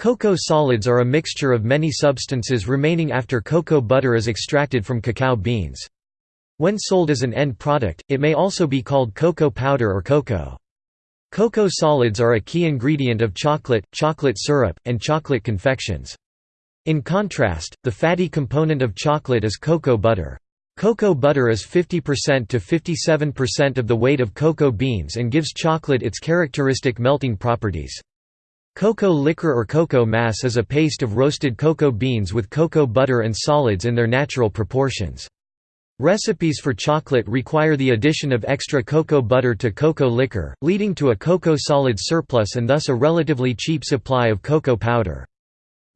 Cocoa solids are a mixture of many substances remaining after cocoa butter is extracted from cacao beans. When sold as an end product, it may also be called cocoa powder or cocoa. Cocoa solids are a key ingredient of chocolate, chocolate syrup, and chocolate confections. In contrast, the fatty component of chocolate is cocoa butter. Cocoa butter is 50% to 57% of the weight of cocoa beans and gives chocolate its characteristic melting properties. Cocoa liquor or cocoa mass is a paste of roasted cocoa beans with cocoa butter and solids in their natural proportions. Recipes for chocolate require the addition of extra cocoa butter to cocoa liquor, leading to a cocoa solid surplus and thus a relatively cheap supply of cocoa powder.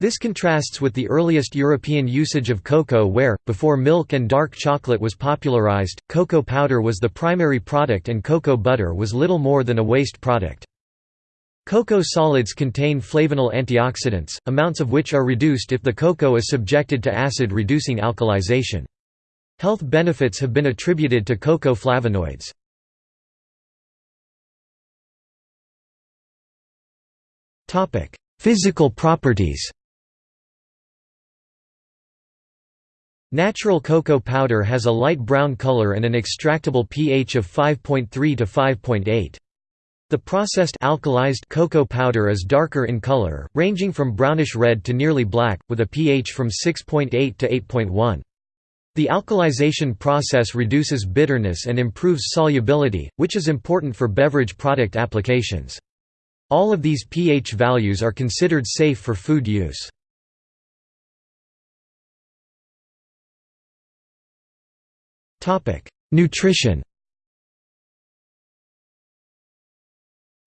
This contrasts with the earliest European usage of cocoa where, before milk and dark chocolate was popularized, cocoa powder was the primary product and cocoa butter was little more than a waste product. Cocoa solids contain flavanol antioxidants, amounts of which are reduced if the cocoa is subjected to acid-reducing alkalization. Health benefits have been attributed to cocoa flavonoids. Physical properties Natural cocoa powder has a light brown color and an extractable pH of 5.3 to 5.8. The processed alkalized cocoa powder is darker in color, ranging from brownish red to nearly black, with a pH from 6.8 to 8.1. The alkalization process reduces bitterness and improves solubility, which is important for beverage product applications. All of these pH values are considered safe for food use. Nutrition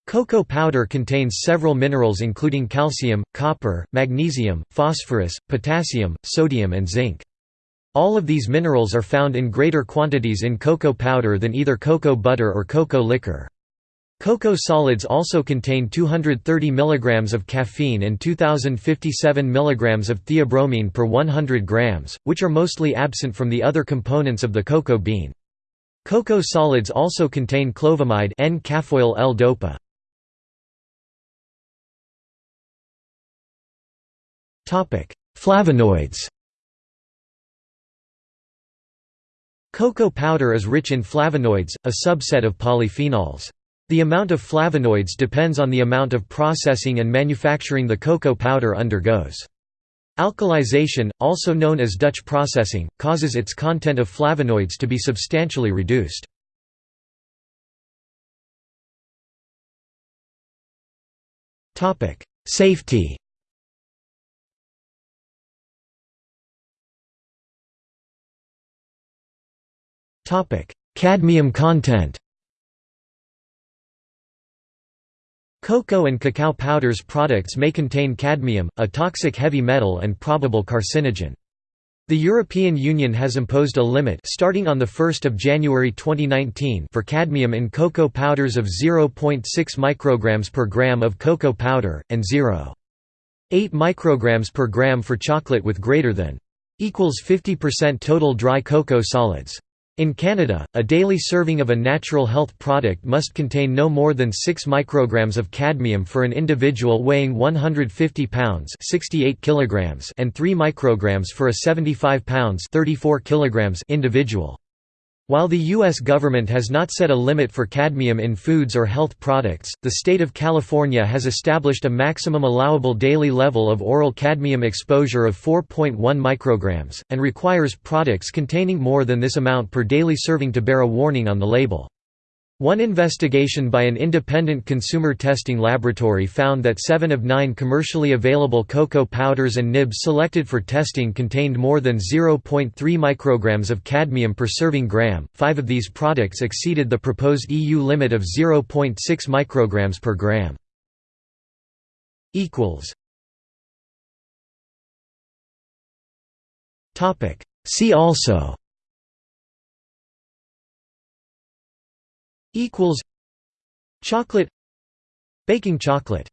Cocoa powder contains several minerals including calcium, copper, magnesium, phosphorus, potassium, sodium and zinc. All of these minerals are found in greater quantities in cocoa powder than either cocoa butter or cocoa liquor. Cocoa solids also contain 230 mg of caffeine and 2057 mg of theobromine per 100 grams, which are mostly absent from the other components of the cocoa bean. Cocoa solids also contain clovamide N-caffeoyl L-dopa. Flavonoids Cocoa powder is rich in flavonoids, a subset of polyphenols. The amount of flavonoids depends on the amount of processing and manufacturing the cocoa powder undergoes. Alkalization, also known as Dutch processing, causes its content of flavonoids to be substantially reduced. Safety Cadmium content Cocoa and cacao powders products may contain cadmium, a toxic heavy metal and probable carcinogen. The European Union has imposed a limit starting on 1 January 2019 for cadmium in cocoa powders of 0.6 micrograms per gram of cocoa powder, and 0.8 micrograms per gram for chocolate with greater than equals 50% total dry cocoa solids. In Canada, a daily serving of a natural health product must contain no more than 6 micrograms of cadmium for an individual weighing 150 pounds 68 kilograms and 3 micrograms for a 75 pounds 34 kilograms individual. While the U.S. government has not set a limit for cadmium in foods or health products, the state of California has established a maximum allowable daily level of oral cadmium exposure of 4.1 micrograms, and requires products containing more than this amount per daily serving to bear a warning on the label. One investigation by an independent consumer testing laboratory found that seven of nine commercially available cocoa powders and nibs selected for testing contained more than 0.3 micrograms of cadmium per serving gram. Five of these products exceeded the proposed EU limit of 0.6 micrograms per gram. See also equals chocolate baking chocolate